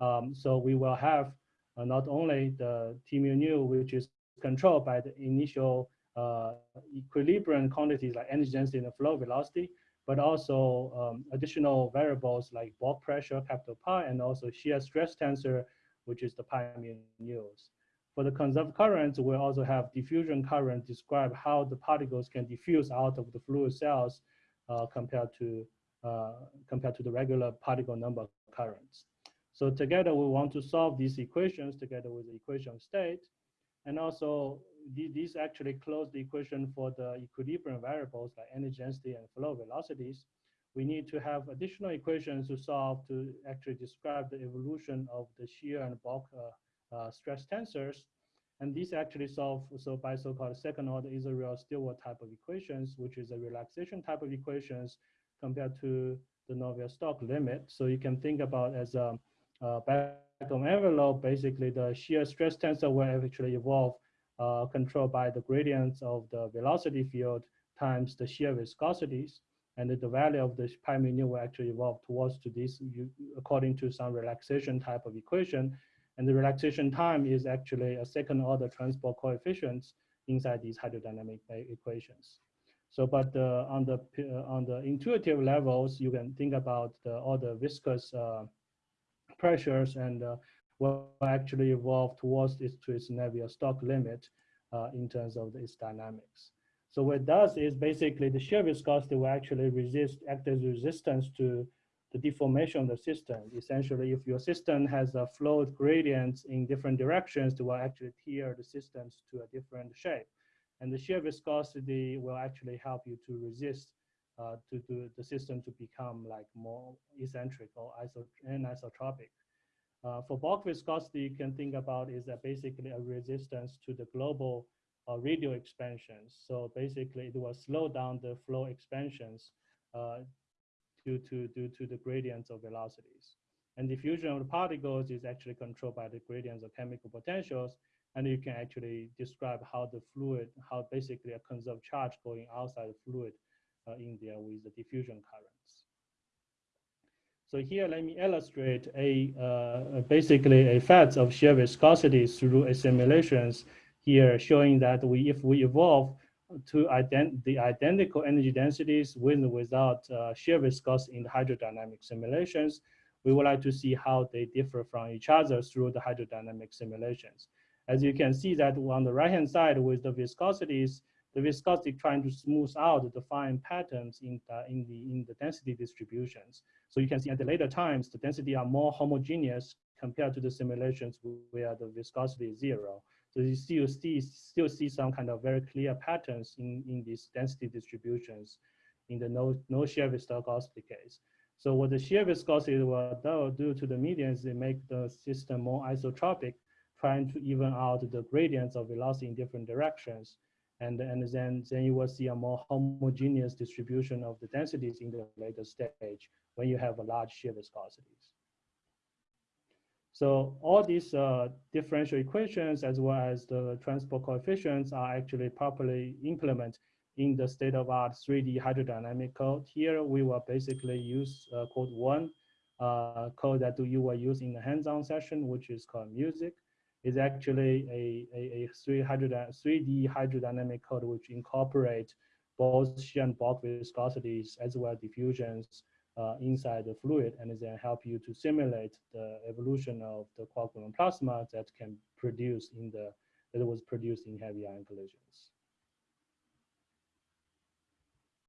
Um, so we will have uh, not only the T mu nu, which is controlled by the initial uh, equilibrium quantities like energy density and flow velocity, but also um, additional variables like bulk pressure, capital pi, and also shear stress tensor, which is the pi mu nu's. For the conserved currents, we also have diffusion current describe how the particles can diffuse out of the fluid cells uh, compared to uh, compared to the regular particle number currents. So together we want to solve these equations together with the equation of state. And also these actually close the equation for the equilibrium variables like energy density and flow velocities. We need to have additional equations to solve to actually describe the evolution of the shear and bulk uh, uh, stress tensors. And these actually solve so by so-called second order Israel-Stewart type of equations, which is a relaxation type of equations compared to the Navier-Stokes limit. So you can think about as a, back of envelope, basically the shear stress tensor will actually evolve uh, controlled by the gradients of the velocity field times the shear viscosities. And the value of the pi mu nu will actually evolve towards to this according to some relaxation type of equation. And the relaxation time is actually a second order transport coefficients inside these hydrodynamic equations. So, but uh, on the uh, on the intuitive levels, you can think about the, all the viscous uh, pressures and uh, will actually evolve towards its to its Navier-Stokes limit uh, in terms of its dynamics. So what it does is basically the shear viscosity will actually resist act as resistance to the deformation of the system. Essentially, if your system has a flow gradients in different directions, it will actually tear the systems to a different shape. And the shear viscosity will actually help you to resist uh, to, to the system to become like more eccentric or iso anisotropic. Uh, for bulk viscosity, you can think about is that basically a resistance to the global uh, radial expansions. So basically, it will slow down the flow expansions uh, due to due to the gradients of velocities. And diffusion of the particles is actually controlled by the gradients of chemical potentials. And you can actually describe how the fluid, how basically a conserved charge going outside the fluid in there with the diffusion currents. So here, let me illustrate a uh, basically a fact of shear viscosity through assimilations here, showing that we if we evolve to ident the identical energy densities with and without uh, shear viscosity in the hydrodynamic simulations, we would like to see how they differ from each other through the hydrodynamic simulations. As you can see that on the right-hand side with the viscosities, the viscosity trying to smooth out the fine patterns in the, in the, in the density distributions. So you can see at the later times, the density are more homogeneous compared to the simulations where the viscosity is zero. So you still see, still see some kind of very clear patterns in, in these density distributions in the no, no shear viscosity case. So what the shear viscosity will do to the median is it make the system more isotropic trying to even out the gradients of velocity in different directions. And, and then, then you will see a more homogeneous distribution of the densities in the later stage when you have a large shear viscosities. So all these uh, differential equations as well as the transport coefficients are actually properly implemented in the state-of-art 3D hydrodynamic code. Here we will basically use uh, code one, uh, code that you will use in the hands-on session, which is called music is actually a, a, a 3D hydrodynamic code which incorporate both shear and bulk viscosities as well as diffusions uh, inside the fluid and then help you to simulate the evolution of the quark gluon plasma that can produce in the that was produced in heavy ion collisions.